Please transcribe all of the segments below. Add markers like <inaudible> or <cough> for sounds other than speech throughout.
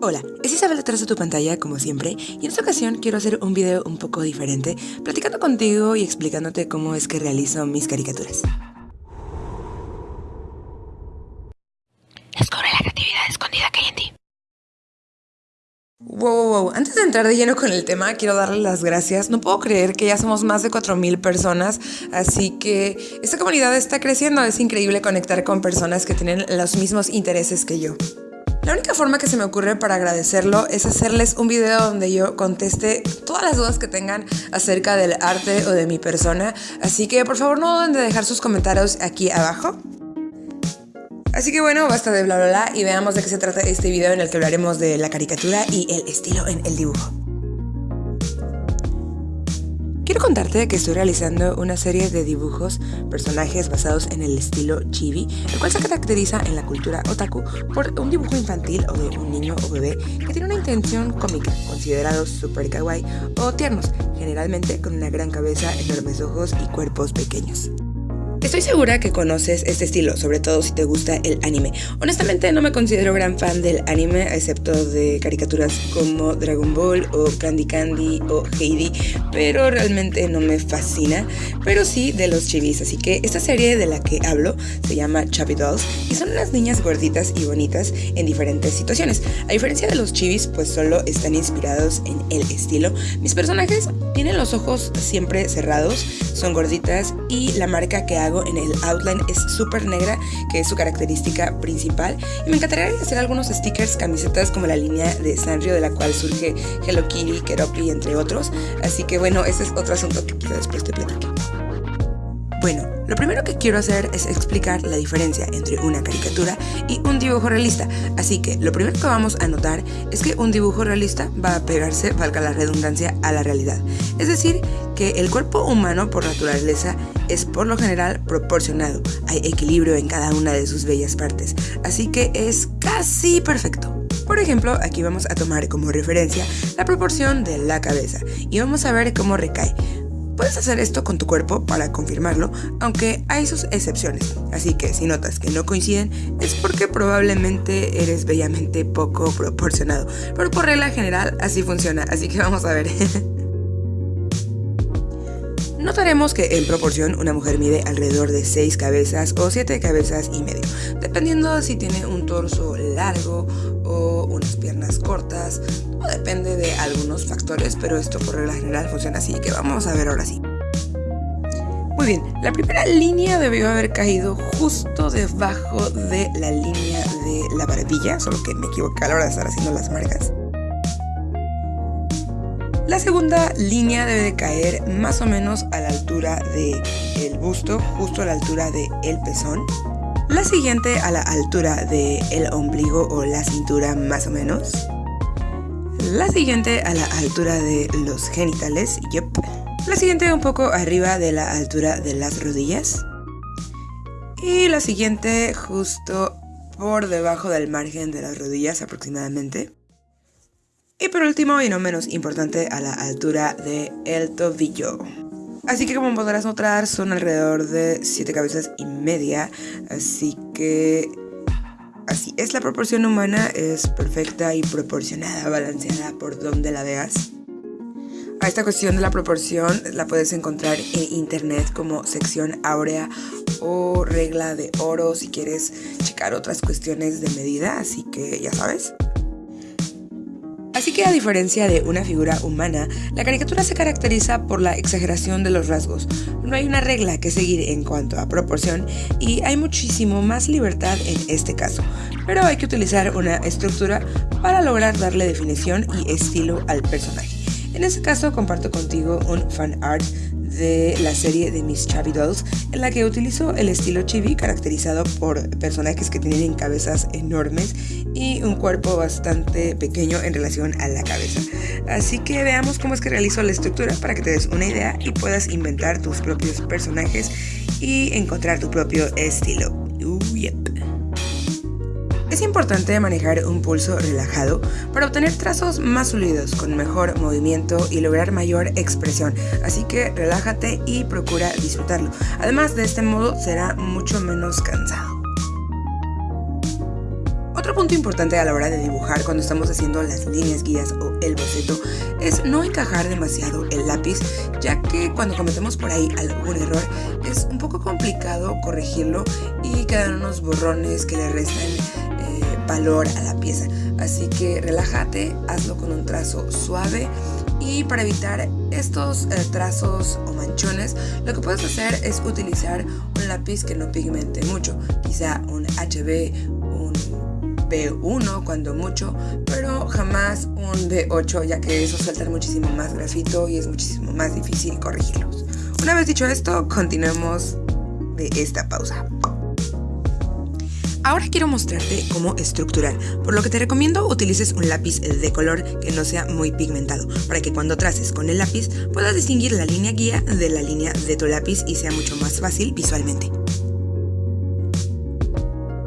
Hola, es Isabel detrás de tu pantalla como siempre y en esta ocasión quiero hacer un video un poco diferente platicando contigo y explicándote cómo es que realizo mis caricaturas. Descubre la creatividad escondida que hay en ti. Wow, wow, wow, antes de entrar de lleno con el tema quiero darle las gracias. No puedo creer que ya somos más de 4.000 personas, así que esta comunidad está creciendo. Es increíble conectar con personas que tienen los mismos intereses que yo. La única forma que se me ocurre para agradecerlo es hacerles un video donde yo conteste todas las dudas que tengan acerca del arte o de mi persona. Así que por favor no duden de dejar sus comentarios aquí abajo. Así que bueno, basta de bla bla bla y veamos de qué se trata este video en el que hablaremos de la caricatura y el estilo en el dibujo. Quiero contarte que estoy realizando una serie de dibujos, personajes basados en el estilo chibi, el cual se caracteriza en la cultura otaku por un dibujo infantil o de un niño o bebé que tiene una intención cómica, considerados super kawaii o tiernos, generalmente con una gran cabeza, enormes ojos y cuerpos pequeños. Estoy segura que conoces este estilo, sobre todo si te gusta el anime. Honestamente no me considero gran fan del anime, excepto de caricaturas como Dragon Ball o Candy Candy o Heidi, pero realmente no me fascina, pero sí de los chivis, así que esta serie de la que hablo se llama Chubby Dolls y son unas niñas gorditas y bonitas en diferentes situaciones. A diferencia de los chivis, pues solo están inspirados en el estilo. Mis personajes tienen los ojos siempre cerrados, son gorditas y la marca que en el outline es súper negra, que es su característica principal. Y me encantaría hacer algunos stickers, camisetas como la línea de Sanrio, de la cual surge Hello Kitty, Keropi, entre otros. Así que bueno, ese es otro asunto que después te platicar. Bueno, lo primero que quiero hacer es explicar la diferencia entre una caricatura y un dibujo realista, así que lo primero que vamos a notar es que un dibujo realista va a pegarse, valga la redundancia, a la realidad. Es decir, que el cuerpo humano por naturaleza es por lo general proporcionado, hay equilibrio en cada una de sus bellas partes, así que es casi perfecto. Por ejemplo, aquí vamos a tomar como referencia la proporción de la cabeza y vamos a ver cómo recae. Puedes hacer esto con tu cuerpo para confirmarlo, aunque hay sus excepciones. Así que si notas que no coinciden, es porque probablemente eres bellamente poco proporcionado. Pero por regla general así funciona, así que vamos a ver. <laughs> Notaremos que en proporción una mujer mide alrededor de 6 cabezas o 7 cabezas y medio, dependiendo si tiene un torso largo o unas piernas cortas, o depende de algunos factores, pero esto por regla general funciona así, que vamos a ver ahora sí. Muy bien, la primera línea debió haber caído justo debajo de la línea de la barbilla, solo que me equivoqué a la hora de estar haciendo las marcas. La segunda línea debe de caer más o menos a la altura del el busto, justo a la altura del el pezón. La siguiente a la altura del el ombligo o la cintura más o menos. La siguiente a la altura de los genitales, yep. La siguiente un poco arriba de la altura de las rodillas. Y la siguiente justo por debajo del margen de las rodillas aproximadamente. Y por último, y no menos importante, a la altura del el tobillo. Así que como podrás notar, son alrededor de 7 cabezas y media. Así que... Así es la proporción humana, es perfecta y proporcionada, balanceada por donde la veas. A esta cuestión de la proporción la puedes encontrar en internet como sección áurea o regla de oro si quieres checar otras cuestiones de medida, así que ya sabes. Así que a diferencia de una figura humana, la caricatura se caracteriza por la exageración de los rasgos. No hay una regla que seguir en cuanto a proporción y hay muchísimo más libertad en este caso, pero hay que utilizar una estructura para lograr darle definición y estilo al personaje. En este caso comparto contigo un fan art de la serie de Miss Chubby Dolls, en la que utilizo el estilo chibi caracterizado por personajes que tienen cabezas enormes y un cuerpo bastante pequeño en relación a la cabeza. Así que veamos cómo es que realizo la estructura para que te des una idea y puedas inventar tus propios personajes y encontrar tu propio estilo. Uh, es importante manejar un pulso relajado para obtener trazos más sólidos con mejor movimiento y lograr mayor expresión, así que relájate y procura disfrutarlo. Además de este modo será mucho menos cansado Otro punto importante a la hora de dibujar cuando estamos haciendo las líneas guías o el boceto es no encajar demasiado el lápiz, ya que cuando cometemos por ahí algún error es un poco complicado corregirlo y quedan unos borrones que le restan valor a la pieza. Así que relájate, hazlo con un trazo suave y para evitar estos eh, trazos o manchones, lo que puedes hacer es utilizar un lápiz que no pigmente mucho, quizá un HB, un B1 cuando mucho, pero jamás un B8 ya que eso suelta muchísimo más grafito y es muchísimo más difícil corregirlos. Una vez dicho esto, continuemos de esta pausa. Ahora quiero mostrarte cómo estructurar, por lo que te recomiendo utilices un lápiz de color que no sea muy pigmentado, para que cuando traces con el lápiz puedas distinguir la línea guía de la línea de tu lápiz y sea mucho más fácil visualmente.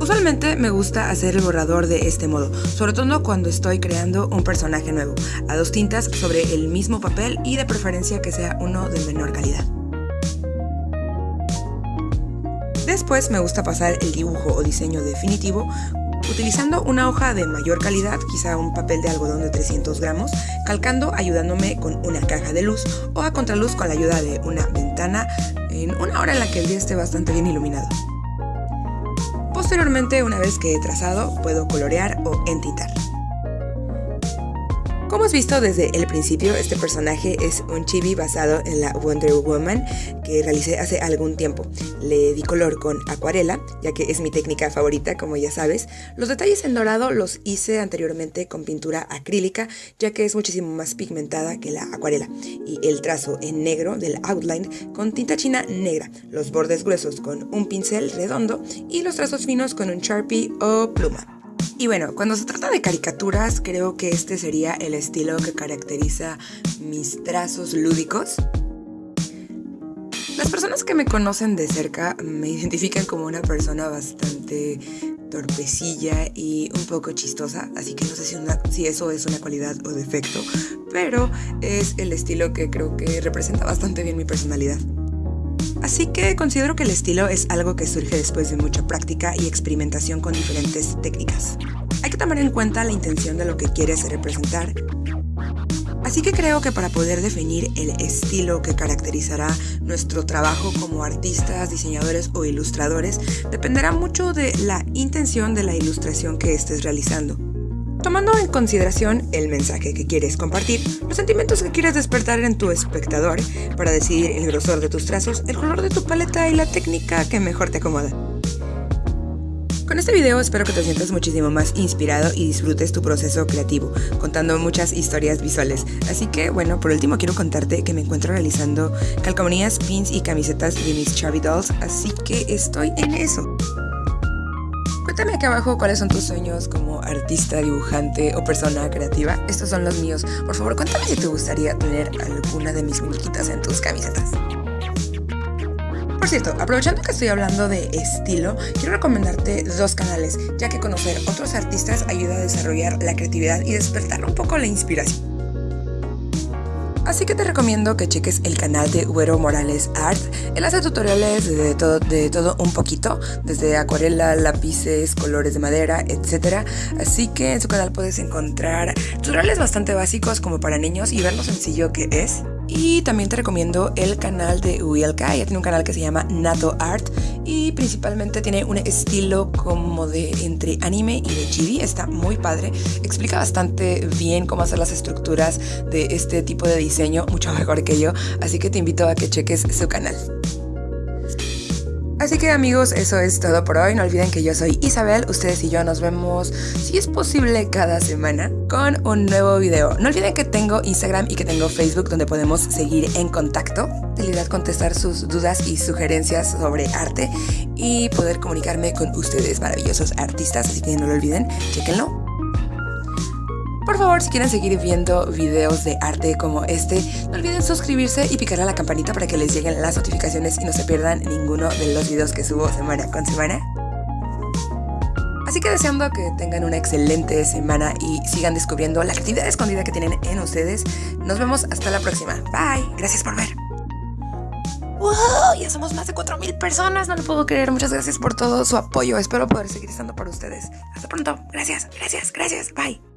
Usualmente me gusta hacer el borrador de este modo, sobre todo cuando estoy creando un personaje nuevo, a dos tintas sobre el mismo papel y de preferencia que sea uno de menor calidad. Después me gusta pasar el dibujo o diseño definitivo utilizando una hoja de mayor calidad, quizá un papel de algodón de 300 gramos, calcando ayudándome con una caja de luz o a contraluz con la ayuda de una ventana en una hora en la que el día esté bastante bien iluminado. Posteriormente, una vez que he trazado, puedo colorear o entintar. Como has visto desde el principio, este personaje es un chibi basado en la Wonder Woman que realicé hace algún tiempo. Le di color con acuarela, ya que es mi técnica favorita, como ya sabes. Los detalles en dorado los hice anteriormente con pintura acrílica, ya que es muchísimo más pigmentada que la acuarela. Y el trazo en negro del outline con tinta china negra, los bordes gruesos con un pincel redondo y los trazos finos con un Sharpie o pluma. Y bueno, cuando se trata de caricaturas, creo que este sería el estilo que caracteriza mis trazos lúdicos. Las personas que me conocen de cerca me <laughs> identifican como una persona bastante torpecilla y un poco chistosa, así que no sé si, si, eso es una cualidad o defecto, pero es el estilo que creo que representa bastante bien mi personalidad. Así que considero que el estilo es algo que surge después de mucha práctica y experimentación con diferentes técnicas. Hay que tomar en cuenta la intención de lo que quieres representar. Así que creo que para poder definir el estilo que caracterizará nuestro trabajo como artistas, diseñadores o ilustradores, dependerá mucho de la intención de la ilustración que estés realizando. Tomando en consideración el mensaje que quieres compartir, los sentimientos que quieres despertar en tu espectador, para decidir el grosor de tus trazos, el color de tu paleta y la técnica que mejor te acomoda. Con este video espero que te sientas muchísimo más inspirado y disfrutes tu proceso creativo, contando muchas historias visuales. Así que, bueno, por último quiero contarte que me encuentro realizando calcomanías, pins y camisetas de mis Chubby Dolls, así que estoy en eso. Cuéntame aquí abajo cuáles son tus sueños como artista, dibujante o persona creativa. Estos son los míos. Por favor, cuéntame si te gustaría tener alguna de mis muñequitas en tus camisetas. Por cierto, aprovechando que estoy hablando de estilo, quiero recomendarte dos canales, ya que conocer otros artistas ayuda a desarrollar la creatividad y despertar un poco la inspiración. Así que te recomiendo que cheques el canal de Güero Morales Art. Él hace tutoriales de todo, de todo un poquito, desde acuarela, lápices, colores de madera, etc. Así que en su canal puedes encontrar tutoriales bastante básicos como para niños y ver lo sencillo que es. Y también te recomiendo el canal de Uilka, ella tiene un canal que se llama Nato Art y principalmente tiene un estilo como de entre anime y de chibi, está muy padre, explica bastante bien cómo hacer las estructuras de este tipo de diseño, mucho mejor que yo, así que te invito a que cheques su canal. Así que amigos, eso es todo por hoy. No olviden que yo soy Isabel. Ustedes y yo nos vemos, si es posible, cada semana con un nuevo video. No olviden que tengo Instagram y que tengo Facebook donde podemos seguir en contacto. De contestar sus dudas y sugerencias sobre arte y poder comunicarme con ustedes, maravillosos artistas. Así que no lo olviden, chequenlo. Por favor, si quieren seguir viendo videos de arte como este, no olviden suscribirse y picar a la campanita para que les lleguen las notificaciones y no se pierdan ninguno de los videos que subo semana con semana. Así que deseando que tengan una excelente semana y sigan descubriendo la actividad escondida que tienen en ustedes. Nos vemos hasta la próxima. Bye. Gracias por ver. ¡Wow! Ya somos más de 4.000 personas, no lo puedo creer. Muchas gracias por todo su apoyo. Espero poder seguir estando para ustedes. Hasta pronto. Gracias, gracias, gracias. Bye.